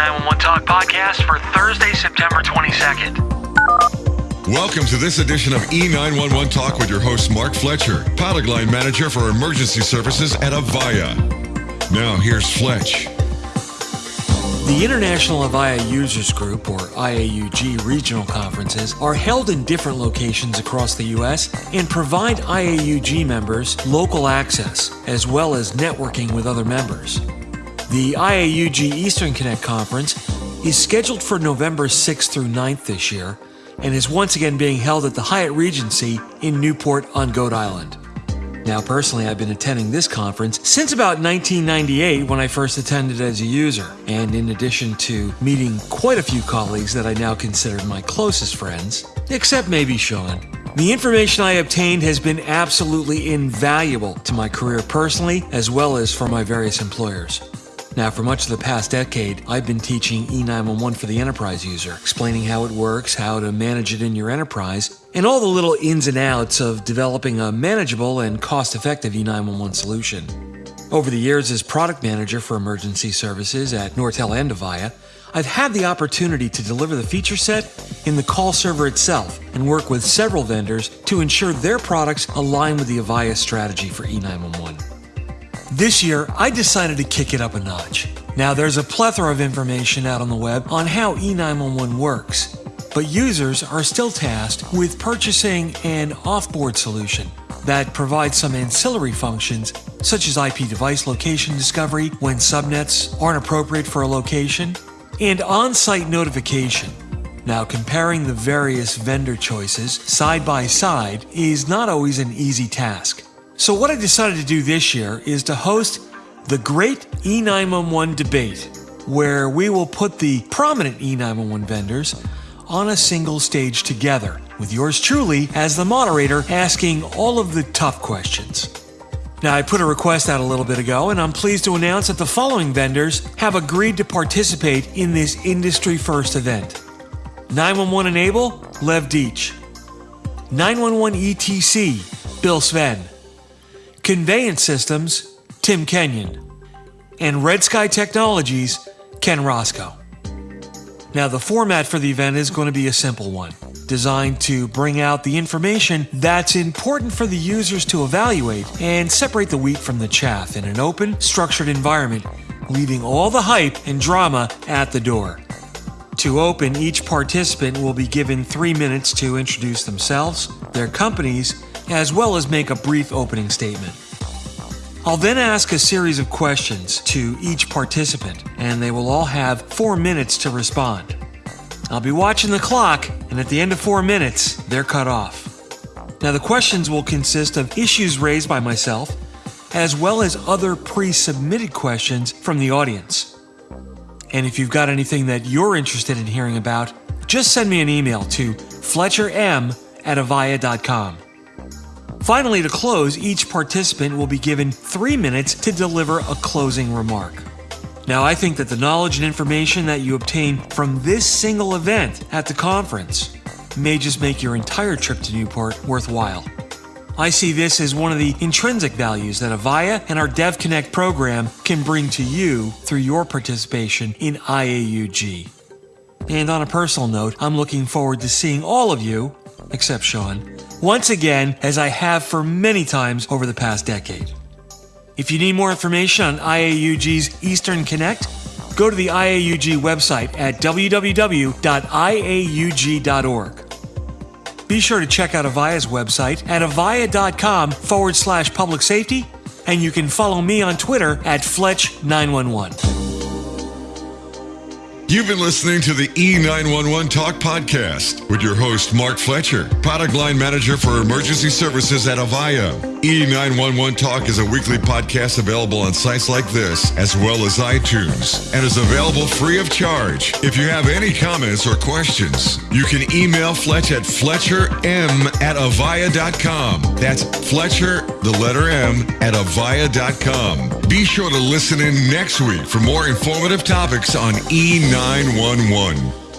911 Talk podcast for Thursday, September 22nd. Welcome to this edition of E911 Talk with your host, Mark Fletcher, product line manager for emergency services at Avaya. Now, here's Fletch. The International Avaya Users Group, or IAUG regional conferences, are held in different locations across the U.S. and provide IAUG members local access, as well as networking with other members. The IAUG Eastern Connect Conference is scheduled for November 6th through 9th this year and is once again being held at the Hyatt Regency in Newport on Goat Island. Now, personally, I've been attending this conference since about 1998 when I first attended as a user. And in addition to meeting quite a few colleagues that I now consider my closest friends, except maybe Sean, the information I obtained has been absolutely invaluable to my career personally as well as for my various employers. Now, for much of the past decade, I've been teaching E911 for the enterprise user, explaining how it works, how to manage it in your enterprise, and all the little ins and outs of developing a manageable and cost effective E911 solution. Over the years, as product manager for emergency services at Nortel and Avaya, I've had the opportunity to deliver the feature set in the call server itself and work with several vendors to ensure their products align with the Avaya strategy for E911. This year, I decided to kick it up a notch. Now, there's a plethora of information out on the web on how E911 works, but users are still tasked with purchasing an offboard solution that provides some ancillary functions such as IP device location discovery when subnets aren't appropriate for a location, and on site notification. Now, comparing the various vendor choices side by side is not always an easy task. So, what I decided to do this year is to host the Great E911 Debate, where we will put the prominent E911 vendors on a single stage together, with yours truly as the moderator asking all of the tough questions. Now, I put a request out a little bit ago, and I'm pleased to announce that the following vendors have agreed to participate in this industry first event 911 Enable, Lev Deach, 911 ETC, Bill Sven. Conveyant Systems, Tim Kenyon, and Red Sky Technologies, Ken Roscoe. Now, the format for the event is going to be a simple one, designed to bring out the information that's important for the users to evaluate and separate the wheat from the chaff in an open, structured environment, leaving all the hype and drama at the door. To open, each participant will be given three minutes to introduce themselves, their companies, as well as make a brief opening statement. I'll then ask a series of questions to each participant, and they will all have four minutes to respond. I'll be watching the clock, and at the end of four minutes, they're cut off. Now, the questions will consist of issues raised by myself, as well as other pre submitted questions from the audience. And if you've got anything that you're interested in hearing about, just send me an email to fletcherm at avaya.com. Finally, to close, each participant will be given three minutes to deliver a closing remark. Now, I think that the knowledge and information that you obtain from this single event at the conference may just make your entire trip to Newport worthwhile. I see this as one of the intrinsic values that Avaya and our DevConnect program can bring to you through your participation in IAUG. And on a personal note, I'm looking forward to seeing all of you, except Sean, once again, as I have for many times over the past decade. If you need more information on IAUG's Eastern Connect, go to the IAUG website at www.iaug.org. Be sure to check out Avaya's website at avaya.com forward slash public safety, and you can follow me on Twitter at Fletch911. You've been listening to the E911 Talk podcast with your host, Mark Fletcher, product line manager for emergency services at Avaya. E911 Talk is a weekly podcast available on sites like this, as well as iTunes, and is available free of charge. If you have any comments or questions, you can email Fletch at fletcherm at avaya.com. That's Fletcher, the letter M, at avaya.com. Be sure to listen in next week for more informative topics on E911.